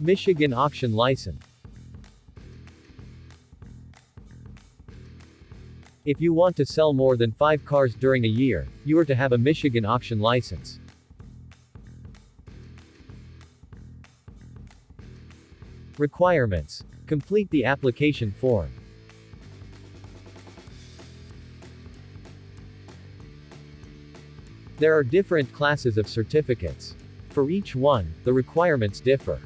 Michigan Auction License. If you want to sell more than 5 cars during a year, you are to have a Michigan auction license. Requirements. Complete the application form. There are different classes of certificates. For each one, the requirements differ.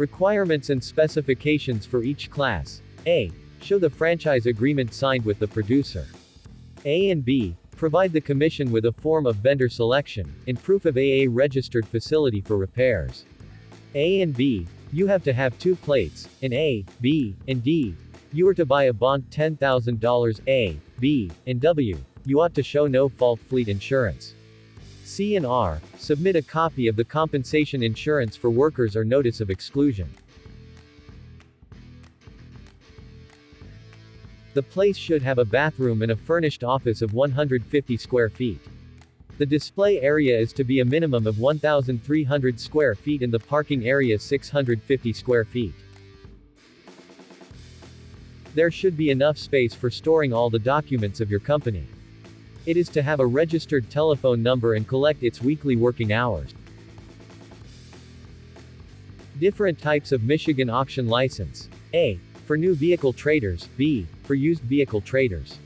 Requirements and specifications for each class. A. Show the franchise agreement signed with the producer. A and B. Provide the commission with a form of vendor selection, and proof of AA registered facility for repairs. A and B. You have to have two plates, in A, B, and D. You are to buy a bond $10,000 A, B, and W. You ought to show no fault fleet insurance. C and R, submit a copy of the compensation insurance for workers or notice of exclusion. The place should have a bathroom and a furnished office of 150 square feet. The display area is to be a minimum of 1,300 square feet and the parking area 650 square feet. There should be enough space for storing all the documents of your company. It is to have a registered telephone number and collect its weekly working hours. Different types of Michigan auction license. A. For new vehicle traders. B. For used vehicle traders.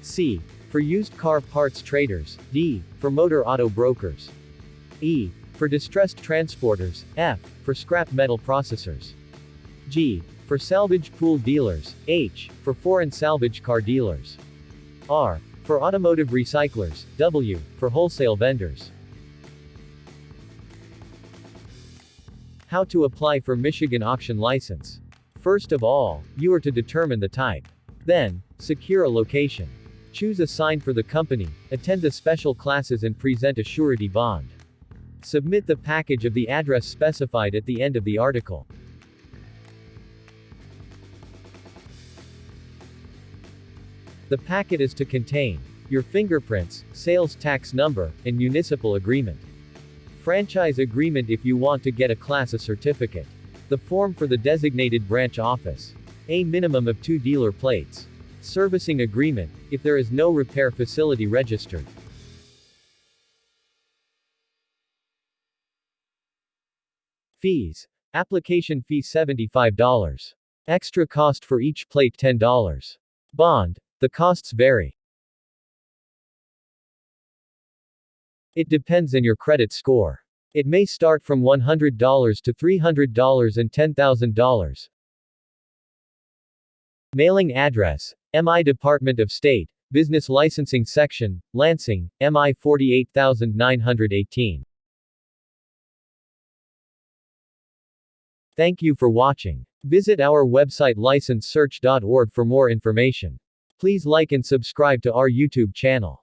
C. For used car parts traders. D. For motor auto brokers. E. For distressed transporters. F. For scrap metal processors. G. For salvage pool dealers. H. For foreign salvage car dealers. R. For automotive recyclers, W. For wholesale vendors. How to apply for Michigan auction license. First of all, you are to determine the type. Then, secure a location. Choose a sign for the company, attend the special classes and present a surety bond. Submit the package of the address specified at the end of the article. The packet is to contain your fingerprints, sales tax number, and municipal agreement. Franchise agreement if you want to get a class A certificate. The form for the designated branch office. A minimum of two dealer plates. Servicing agreement, if there is no repair facility registered. Fees. Application fee $75. Extra cost for each plate $10. Bond. The costs vary. It depends on your credit score. It may start from $100 to $300 and $10,000. Mailing address MI Department of State, Business Licensing Section, Lansing, MI 48918. Thank you for watching. Visit our website licensesearch.org for more information. Please like and subscribe to our YouTube channel.